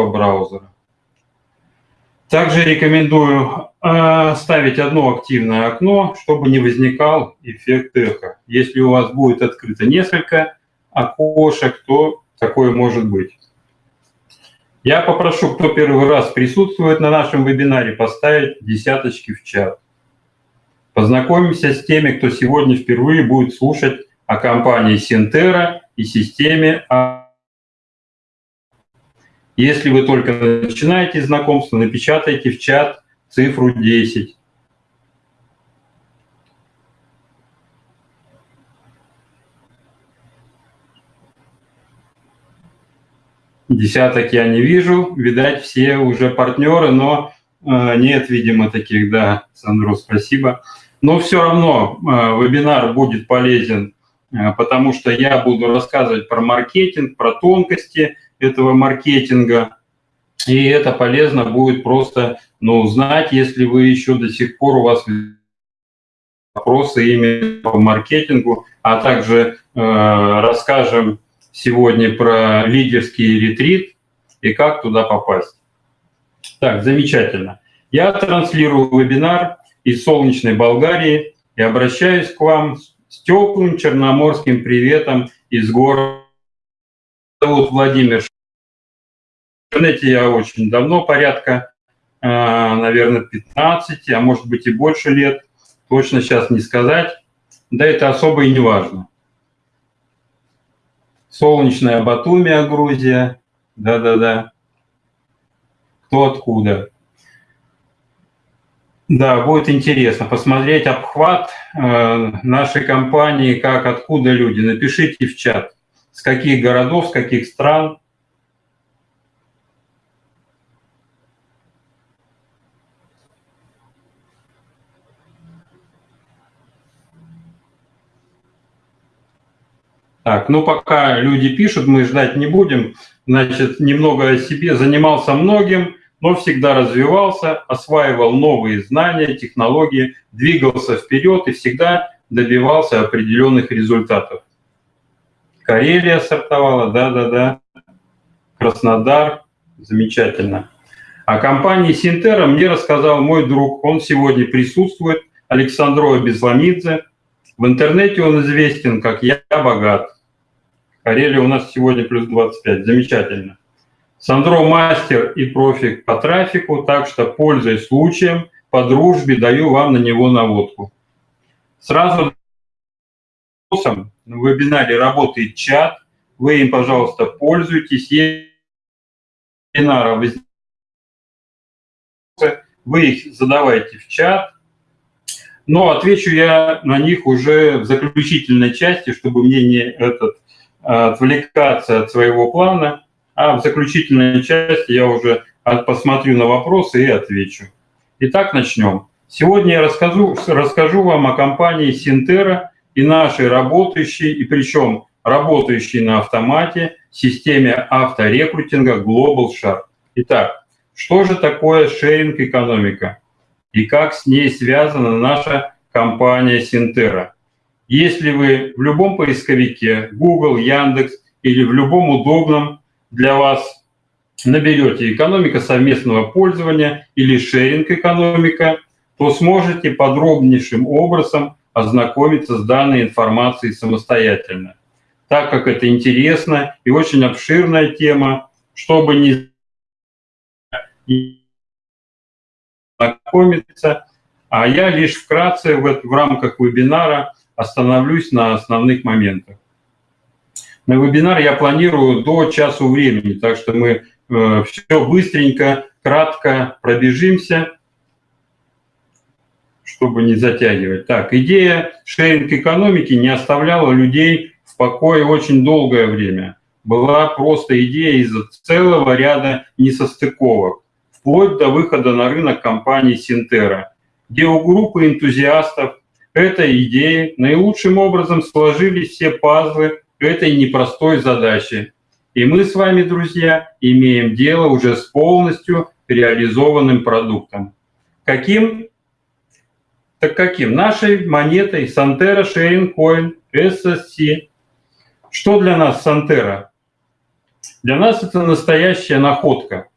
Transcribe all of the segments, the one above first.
вашего браузера. Также рекомендую э, ставить одно активное окно, чтобы не возникал эффект эхо. Если у вас будет открыто несколько окошек, то такое может быть. Я попрошу, кто первый раз присутствует на нашем вебинаре, поставить десяточки в чат. Познакомимся с теми, кто сегодня впервые будет слушать о компании Синтера и системе если вы только начинаете знакомство, напечатайте в чат цифру 10. Десяток я не вижу, видать, все уже партнеры, но э, нет, видимо, таких, да, Сандро, спасибо. Но все равно э, вебинар будет полезен, э, потому что я буду рассказывать про маркетинг, про тонкости, этого маркетинга. И это полезно будет просто ну, знать, если вы еще до сих пор у вас вопросы именно по маркетингу, а также э, расскажем сегодня про лидерский ретрит и как туда попасть. Так, замечательно. Я транслирую вебинар из солнечной Болгарии и обращаюсь к вам с теплым черноморским приветом из города. Зовут Владимир в интернете я очень давно, порядка, э, наверное, 15, а может быть и больше лет. Точно сейчас не сказать. Да это особо и не важно. Солнечная Батумия, Грузия. Да-да-да. Кто откуда. Да, будет интересно посмотреть обхват э, нашей компании, как, откуда люди. Напишите в чат, с каких городов, с каких стран. Так, ну пока люди пишут, мы ждать не будем. Значит, немного о себе. Занимался многим, но всегда развивался, осваивал новые знания, технологии, двигался вперед и всегда добивался определенных результатов. Карелия сортовала, да-да-да. Краснодар, замечательно. О компании Синтера мне рассказал мой друг, он сегодня присутствует, Александрова Безламидзе, в интернете он известен как «Я богат». Карелия у нас сегодня плюс 25. Замечательно. Сандро мастер и профи по трафику, так что, пользуясь случаем, по дружбе даю вам на него наводку. Сразу в вебинаре работает чат, вы им, пожалуйста, пользуйтесь. Вебинара вы их задавайте в чат, но отвечу я на них уже в заключительной части, чтобы мне не этот, отвлекаться от своего плана, а в заключительной части я уже посмотрю на вопросы и отвечу. Итак, начнем. Сегодня я расскажу, расскажу вам о компании Синтера и нашей работающей, и причем работающей на автомате, системе авторекрутинга Global Shark. Итак, что же такое шеринг-экономика? и как с ней связана наша компания Синтера. Если вы в любом поисковике, Google, Яндекс или в любом удобном для вас наберете «экономика совместного пользования» или «шеринг-экономика», то сможете подробнейшим образом ознакомиться с данной информацией самостоятельно. Так как это интересно и очень обширная тема, чтобы не знакомиться. А я лишь вкратце в, в рамках вебинара остановлюсь на основных моментах. На вебинар я планирую до часу времени, так что мы э, все быстренько, кратко пробежимся, чтобы не затягивать. Так, идея шеринг-экономики не оставляла людей в покое очень долгое время. Была просто идея из-за целого ряда несостыковок вплоть до выхода на рынок компании Синтера, где у группы энтузиастов этой идеи наилучшим образом сложились все пазлы этой непростой задачи. И мы с вами, друзья, имеем дело уже с полностью реализованным продуктом. Каким? Так каким? Нашей монетой Santera Sharing Coin SSC. Что для нас Santera? Для нас это настоящая находка.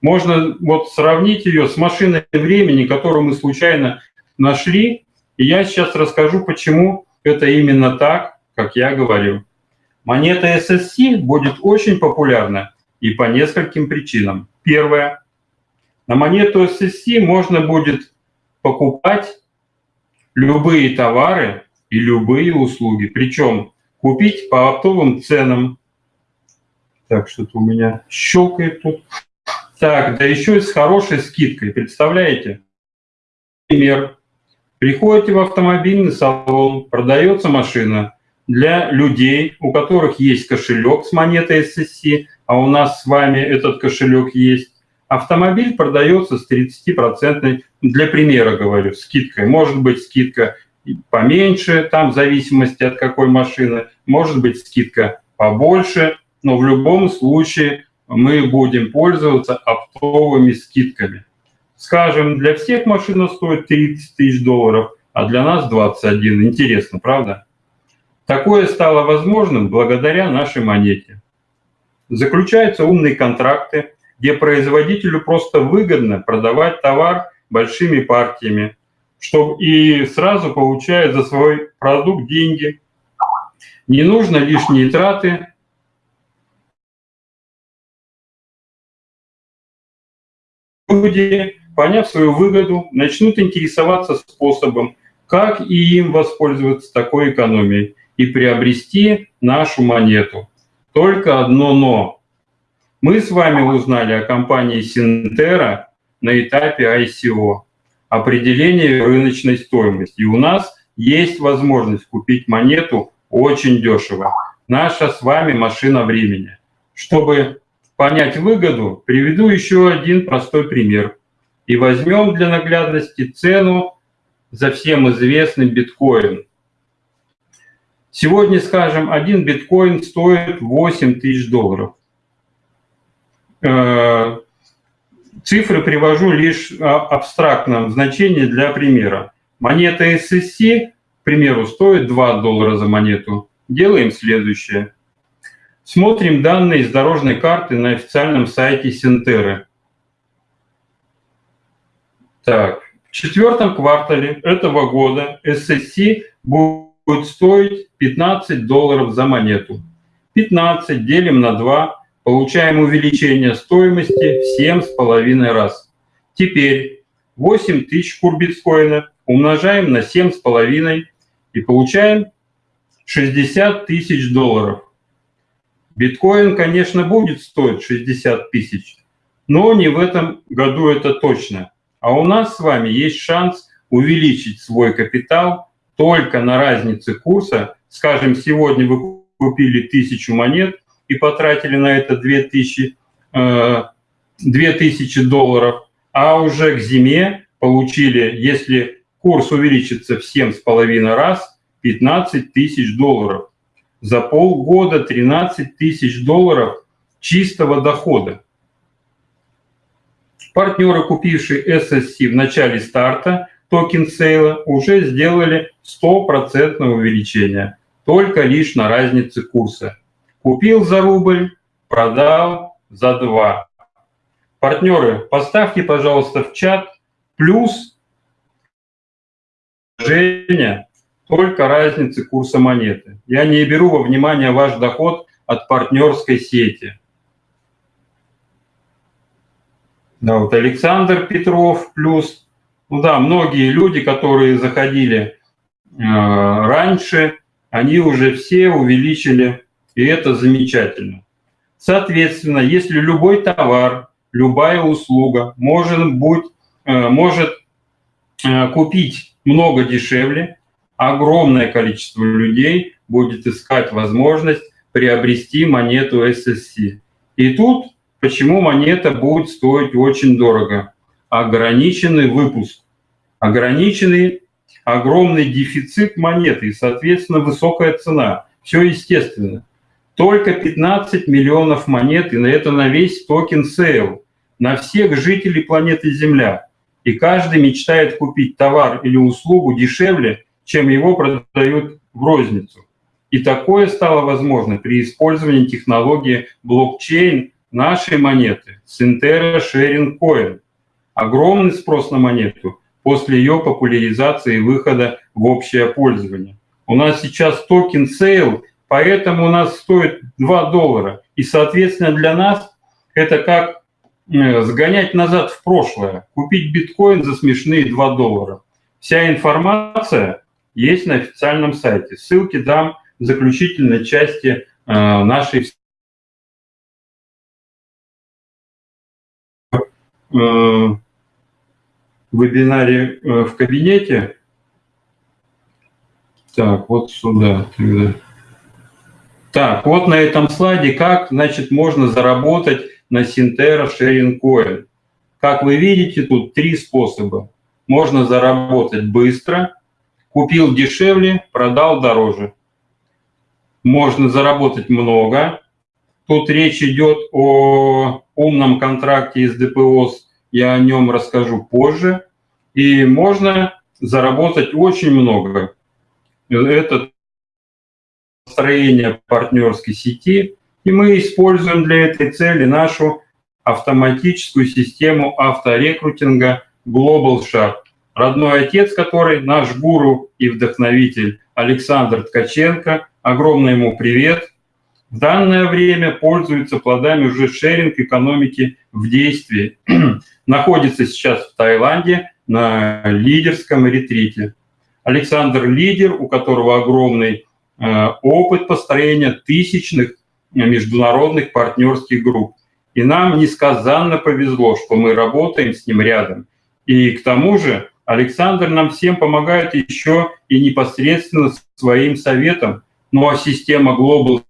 Можно вот сравнить ее с машиной времени, которую мы случайно нашли. И я сейчас расскажу, почему это именно так, как я говорю. Монета SSC будет очень популярна и по нескольким причинам. Первое. На монету SSC можно будет покупать любые товары и любые услуги. Причем купить по оптовым ценам. Так, что-то у меня щелкает тут. Так, да еще и с хорошей скидкой, представляете? Пример. Приходите в автомобильный салон, продается машина для людей, у которых есть кошелек с монетой SSC, а у нас с вами этот кошелек есть. Автомобиль продается с 30%, для примера говорю, скидкой. Может быть скидка поменьше, там в зависимости от какой машины, может быть скидка побольше, но в любом случае мы будем пользоваться оптовыми скидками. Скажем, для всех машина стоит 30 тысяч долларов, а для нас 21. Интересно, правда? Такое стало возможным благодаря нашей монете. Заключаются умные контракты, где производителю просто выгодно продавать товар большими партиями, чтобы и сразу получая за свой продукт деньги. Не нужно лишние траты, люди, поняв свою выгоду, начнут интересоваться способом, как и им воспользоваться такой экономией и приобрести нашу монету. Только одно «но». Мы с вами узнали о компании Синтера на этапе ICO, определение рыночной стоимости. И у нас есть возможность купить монету очень дешево. Наша с вами машина времени. Чтобы понять выгоду, приведу еще один простой пример. И возьмем для наглядности цену за всем известный биткоин. Сегодня, скажем, один биткоин стоит 8 тысяч долларов. Э, цифры привожу лишь в абстрактном значении для примера. Монета SSC, к примеру, стоит 2 доллара за монету. Делаем следующее. Смотрим данные из дорожной карты на официальном сайте Синтеры. Так, в четвертом квартале этого года SSC будет стоить 15 долларов за монету. 15 делим на 2, получаем увеличение стоимости в 7,5 раз. Теперь 8 тысяч кур биткоина умножаем на 7,5 и получаем 60 тысяч долларов. Биткоин, конечно, будет стоить 60 тысяч, но не в этом году это точно. А у нас с вами есть шанс увеличить свой капитал только на разнице курса. Скажем, сегодня вы купили тысячу монет и потратили на это 2000, э, 2000 долларов, а уже к зиме получили, если курс увеличится в 7,5 раз, 15 тысяч долларов за полгода 13 тысяч долларов чистого дохода. Партнеры, купившие SSC в начале старта token sale а, уже сделали 100% увеличение, только лишь на разнице курса. Купил за рубль, продал за 2. Партнеры, поставьте, пожалуйста, в чат плюс Женя только разницы курса монеты. Я не беру во внимание ваш доход от партнерской сети. Да, вот Александр Петров плюс. Ну да, многие люди, которые заходили э, раньше, они уже все увеличили, и это замечательно. Соответственно, если любой товар, любая услуга может, быть, э, может э, купить много дешевле, огромное количество людей будет искать возможность приобрести монету SSC. И тут почему монета будет стоить очень дорого? Ограниченный выпуск, ограниченный огромный дефицит монеты и, соответственно, высокая цена. Все естественно. Только 15 миллионов монет, и на это на весь token sale, на всех жителей планеты Земля. И каждый мечтает купить товар или услугу дешевле, чем его продают в розницу. И такое стало возможно при использовании технологии блокчейн нашей монеты Sintera Sharing Coin. Огромный спрос на монету после ее популяризации и выхода в общее пользование. У нас сейчас token sale, поэтому у нас стоит 2 доллара. И, соответственно, для нас это как э, сгонять назад в прошлое, купить биткоин за смешные 2 доллара. Вся информация есть на официальном сайте. Ссылки дам в заключительной части э, нашей э, вебинаре в кабинете. Так, вот сюда. Так, вот на этом слайде, как, значит, можно заработать на Синтера Sharing Coin. Как вы видите, тут три способа. Можно заработать быстро, купил дешевле, продал дороже. Можно заработать много. Тут речь идет о умном контракте из ДПОС, я о нем расскажу позже. И можно заработать очень много. Это строение партнерской сети, и мы используем для этой цели нашу автоматическую систему авторекрутинга Global Shark. Родной отец, который наш гуру и вдохновитель Александр Ткаченко, огромный ему привет, в данное время пользуется плодами уже шеринг экономики в действии. Находится сейчас в Таиланде на лидерском ретрите. Александр лидер, у которого огромный опыт построения тысячных международных партнерских групп. И нам несказанно повезло, что мы работаем с ним рядом. И к тому же Александр нам всем помогает еще и непосредственно своим советом. Ну а система Global